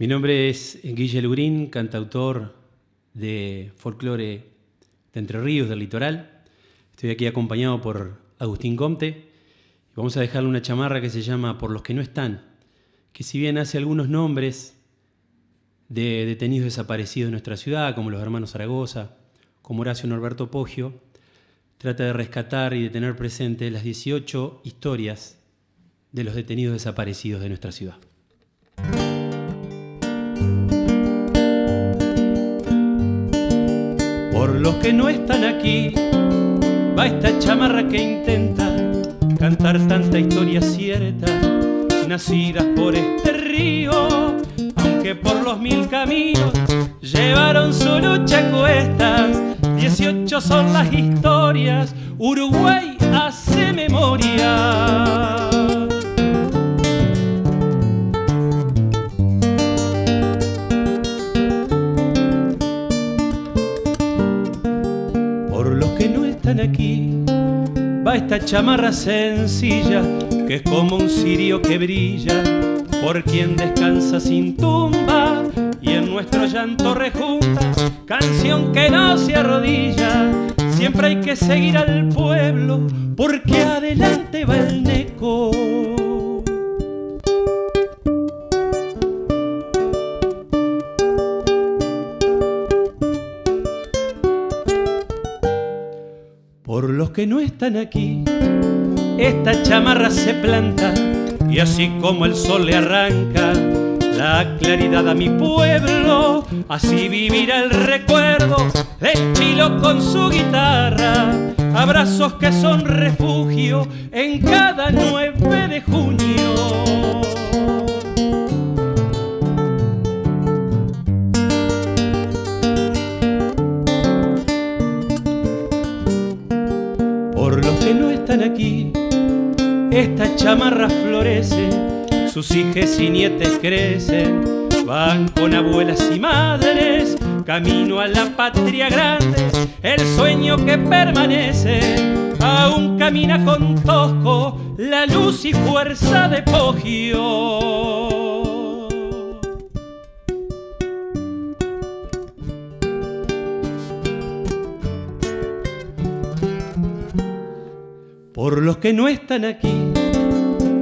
Mi nombre es Guille Lurín, cantautor de folclore de Entre Ríos, del litoral. Estoy aquí acompañado por Agustín Comte y vamos a dejarle una chamarra que se llama Por los que no están, que si bien hace algunos nombres de detenidos desaparecidos de nuestra ciudad, como los hermanos Zaragoza, como Horacio Norberto Poggio, trata de rescatar y de tener presente las 18 historias de los detenidos desaparecidos de nuestra ciudad. Los que no están aquí, va esta chamarra que intenta cantar tanta historia cierta, nacidas por este río, aunque por los mil caminos llevaron su lucha cuestas. Dieciocho son las historias, Uruguay hace memoria. Va esta chamarra sencilla que es como un cirio que brilla por quien descansa sin tumba y en nuestro llanto rejunta canción que no se arrodilla. Siempre hay que seguir al pueblo porque adelante va el neco los que no están aquí, esta chamarra se planta y así como el sol le arranca la claridad a mi pueblo, así vivirá el recuerdo de Chilo con su guitarra. Abrazos que son refugio en cada 9 de junio. Aquí, esta chamarra florece, sus hijas y nietes crecen, van con abuelas y madres, camino a la patria grande, el sueño que permanece, aún camina con Tosco, la luz y fuerza de Pogio. Por los que no están aquí,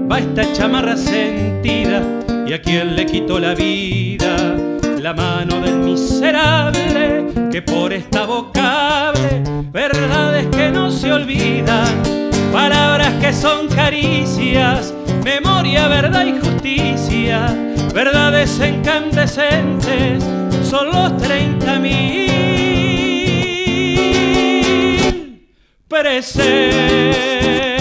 va esta chamarra sentida y a quien le quitó la vida, la mano del miserable que por esta vocable, verdades que no se olvidan, palabras que son caricias, memoria, verdad y justicia, verdades incandescentes, son los treinta mil presentes.